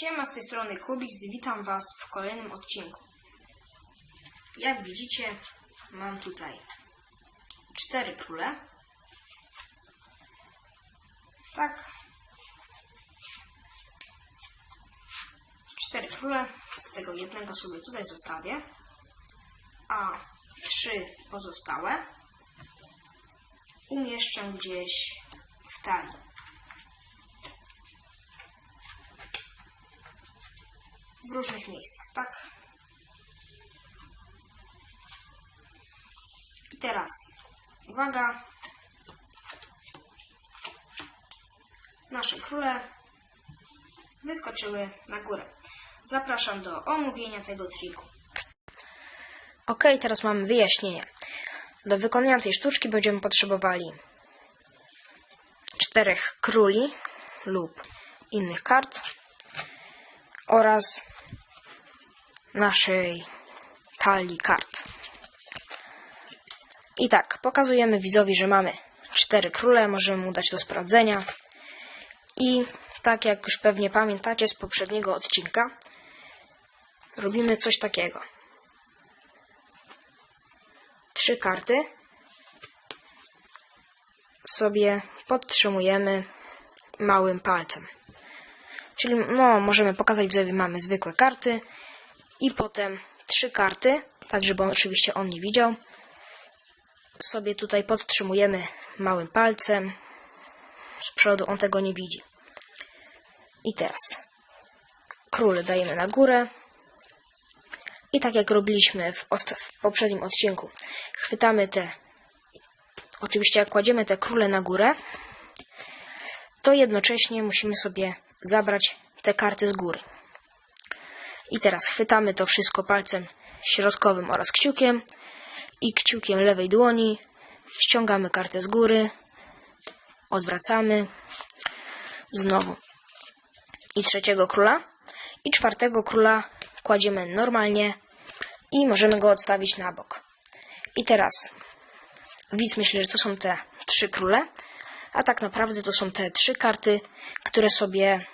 Siema, z tej strony Kubik, witam Was w kolejnym odcinku. Jak widzicie, mam tutaj cztery króle. Tak. Cztery króle, z tego jednego sobie tutaj zostawię, a trzy pozostałe umieszczę gdzieś w talii. W różnych miejscach, tak? I teraz, uwaga, nasze króle wyskoczyły na górę. Zapraszam do omówienia tego triku. Ok, teraz mamy wyjaśnienie. Do wykonania tej sztuczki będziemy potrzebowali czterech króli lub innych kart oraz naszej talii kart. I tak, pokazujemy widzowi, że mamy cztery króle, możemy mu dać do sprawdzenia. I tak jak już pewnie pamiętacie z poprzedniego odcinka, robimy coś takiego. Trzy karty sobie podtrzymujemy małym palcem. Czyli no, możemy pokazać widzowi, mamy zwykłe karty i potem trzy karty, tak żeby on, oczywiście on nie widział. Sobie tutaj podtrzymujemy małym palcem. Z przodu on tego nie widzi. I teraz król dajemy na górę. I tak jak robiliśmy w, w poprzednim odcinku, chwytamy te, oczywiście jak kładziemy te króle na górę, to jednocześnie musimy sobie zabrać te karty z góry. I teraz chwytamy to wszystko palcem środkowym oraz kciukiem i kciukiem lewej dłoni. Ściągamy kartę z góry, odwracamy. Znowu. I trzeciego króla. I czwartego króla kładziemy normalnie i możemy go odstawić na bok. I teraz widz myśli, że to są te trzy króle, a tak naprawdę to są te trzy karty, które sobie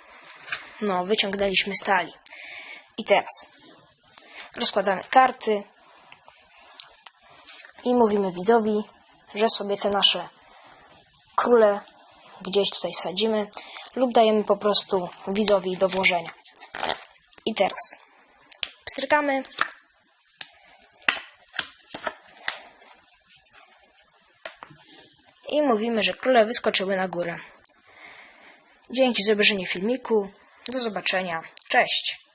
no, wyciągnęliśmy z talii. I teraz rozkładamy karty i mówimy widzowi, że sobie te nasze króle gdzieś tutaj wsadzimy lub dajemy po prostu widzowi do włożenia. I teraz pstrykamy. I mówimy, że króle wyskoczyły na górę. Dzięki za obejrzenie filmiku. Do zobaczenia. Cześć.